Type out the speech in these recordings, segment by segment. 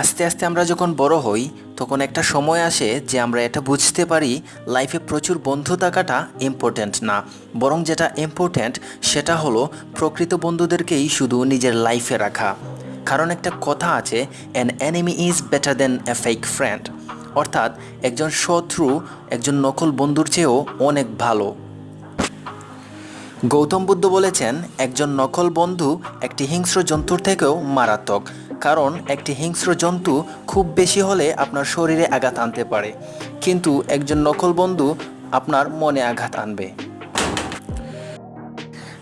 আস্তে আস্তে আমরা যখন বড় হই, তখন একটা সময় আসে যে আমরা এটা বুঝতে পারি লাইফে প্রচুর বন্ধু থাকাটা ইম্পর্ট্যান্ট না। বরং যেটা ইম্পর্ট্যান্ট সেটা হলো প্রকৃত বন্ধুদেরকেই শুধু নিজের লাইফে রাখা। কারণ একটা কথা আছে an enemy is better than a fake friend অর্থাৎ, একজন শত্রু, একজন নকল বন্ধুর চেয়েও অনেক ভালো। গৌতম বুদ্ধ বলেছেন, একজন নকল বন্ধু একটি হিংস্র জন্তুর থেকেও মারাত্মক। কারণ একটি হিংস্র জন্তু খুব বেশি হলে আপনার শরীরে আঘাত আনতে পারে। কিন্তু একজন নকল বন্ধু আপনার মনে আঘাত আনবে।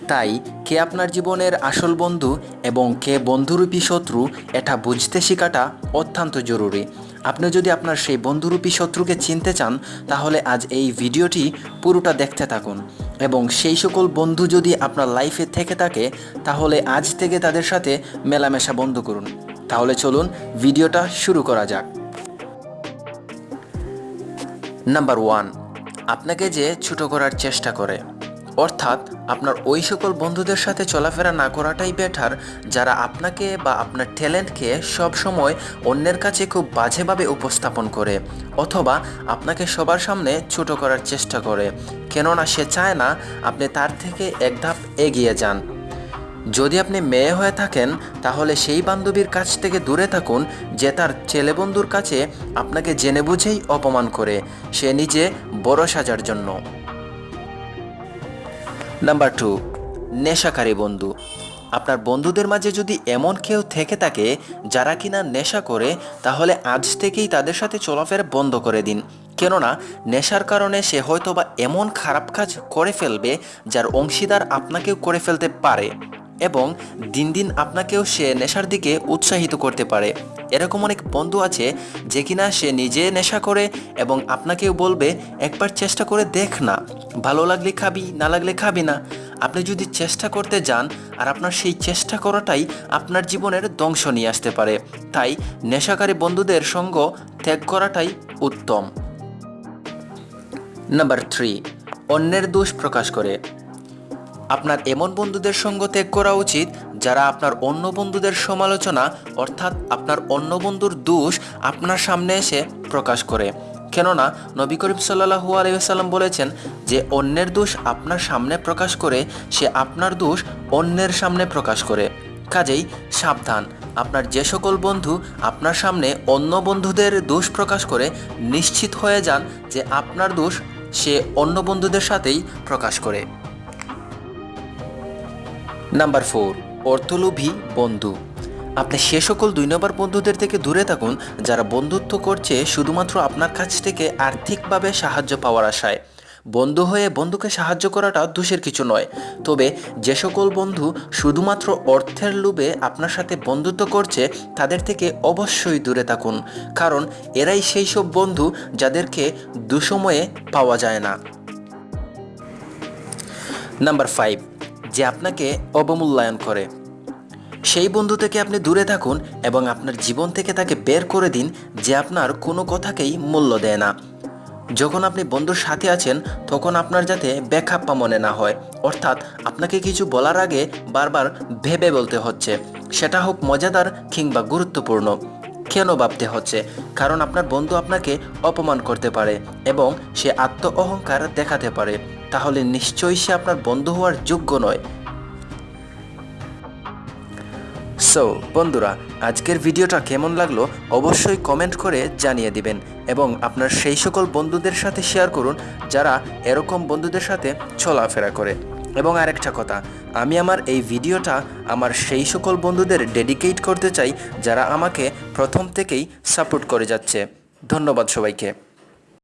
তাই কে আপনার জীবনের আসল বন্ধু এবং কে বন্ধুরূপী শত্রু এটা বুঝতে শেখাটা অত্যন্ত জরুরি। আপনি যদি আপনার সেই বন্ধুরূপী শত্রুকে চিনতে চান, তাহলে আজ এই ভিডিওটি পুরোটা দেখতে থাকুন। এবং সেই সকল বন্ধু যদি আপনার লাইফে থেকে থাকে, তাহলে আজ থেকে তাদের সাথে মেলামেশা বন্ধ করুন। তাহলে চলুন ভিডিওটা শুরু করা যাক। নাম্বার ওয়ান আপনাকে যে ছোট করার চেষ্টা করে অর্থাৎ আপনার ওই সকল বন্ধুদের সাথে চলাফেরা না করাটাই বেটার যারা আপনাকে বা আপনার ট্যালেন্টকে সবসময় অন্যের কাছে খুব বাজেভাবে উপস্থাপন করে, অথবা আপনাকে সবার সামনে ছোট করার চেষ্টা করে। কেননা সে চায় না আপনি তার থেকে এক ধাপ এগিয়ে যান। যদি আপনি মেয়ে হয়ে থাকেন, তাহলে সেই বান্ধবীর কাছ থেকে দূরে থাকুন, যে তার ছেলে বন্ধুর কাছে আপনাকে জেনে বুঝেই অপমান করে, সে নিজে বড় সাজার জন্য। নাম্বার টু নেশাকারী বন্ধু। আপনার বন্ধুদের মাঝে যদি এমন কেউ থেকে থাকে যারা কিনা নেশা করে, তাহলে আজ থেকেই তাদের সাথে চলাফেরা বন্ধ করে দিন। কেননা, নেশার কারণে সে হয়তো বা এমন খারাপ কাজ করে ফেলবে যার অংশীদার আপনাকেও করে ফেলতে পারে এবং দিন দিন আপনাকেও সে নেশার দিকে উৎসাহিত করতে পারে। এরকম অনেক বন্ধু আছে যে কিনা সে নিজে নেশা করে এবং আপনাকেও বলবে, একবার চেষ্টা করে দেখ না। ভালো লাগলে খাবি, না লাগলে খাবি না। আপনি যদি চেষ্টা করতে যান, আর আপনার সেই চেষ্টা করাটাই আপনার জীবনের ধ্বংস নিয়ে আসতে পারে। তাই নেশাকারী বন্ধুদের সঙ্গ ত্যাগ করাটাই উত্তম। নাম্বার থ্রি, অন্যের দোষ প্রকাশ করে। আপনার এমন বন্ধুদের সঙ্গ ত্যাগ করা উচিত যারা আপনার অন্য বন্ধুদের সমালোচনা, অর্থাৎ আপনার অন্য বন্ধুর দোষ আপনার সামনে এসে প্রকাশ করে। কেননা, নবী করিম সাল্লাহু আলাইসাল্লাম বলেছেন যে, অন্যের দোষ আপনার সামনে প্রকাশ করে, সে আপনার দোষ অন্যের সামনে প্রকাশ করে। কাজেই সাবধান, আপনার যে সকল বন্ধু আপনার সামনে অন্য বন্ধুদের দোষ প্রকাশ করে, নিশ্চিত হয়ে যান যে আপনার দোষ সে অন্য বন্ধুদের সাথেই প্রকাশ করে। নাম্বার ফোর, অর্থলোভী বন্ধু। আপনি সে সকল দুই নম্বর বন্ধুদের থেকে দূরে থাকুন, যারা বন্ধুত্ব করছে শুধুমাত্র আপনার কাছ থেকে আর্থিকভাবে সাহায্য পাওয়ার আশায়। বন্ধু হয়ে বন্ধুকে সাহায্য করাটা দোষের কিছু নয়। তবে যে সকল বন্ধু শুধুমাত্র অর্থের লোভে আপনার সাথে বন্ধুত্ব করছে, তাদের থেকে অবশ্যই দূরে থাকুন। কারণ এরাই সেই সব বন্ধু যাদেরকে দুসময়ে পাওয়া যায় না। নাম্বার ফাইভ যে আপনাকে অবমূল্যায়ন করে। সেই বন্ধু থেকে আপনি দূরে থাকুন এবং আপনার জীবন থেকে তাকে বের করে দিন যে আপনার কোনো কথাকেই মূল্য দেয় না। যখন আপনি বন্ধুর সাথে আছেন, তখন আপনার যাতে ব্যাখ্যাপ্পা মনে না হয়। অর্থাৎ আপনাকে কিছু বলার আগে বারবার ভেবে বলতে হচ্ছে। সেটা হোক মজাদার কিংবা গুরুত্বপূর্ণ। কেন ভাবতে হচ্ছে? কারণ আপনার বন্ধু আপনাকে অপমান করতে পারে এবং সে আত্ম অহংকার দেখাতে পারে। তাহলে নিশ্চয়ই সে আপনার বন্ধু হওয়ার যোগ্য নয়। সো বন্ধুরা, আজকের ভিডিওটা কেমন লাগল অবশ্যই কমেন্ট করে জানিয়ে দিবেন এবং আপনার সেই সকল বন্ধুদের সাথে শেয়ার করুন যারা এরকম বন্ধুদের সাথে চলাফেরা করে। এবং আরেকটা কথা, আমি আমার এই ভিডিওটা আমার সেই সকল বন্ধুদের ডেডিকেট করতে চাই যারা আমাকে প্রথম থেকেই সাপোর্ট করে যাচ্ছে। ধন্যবাদ সবাইকে।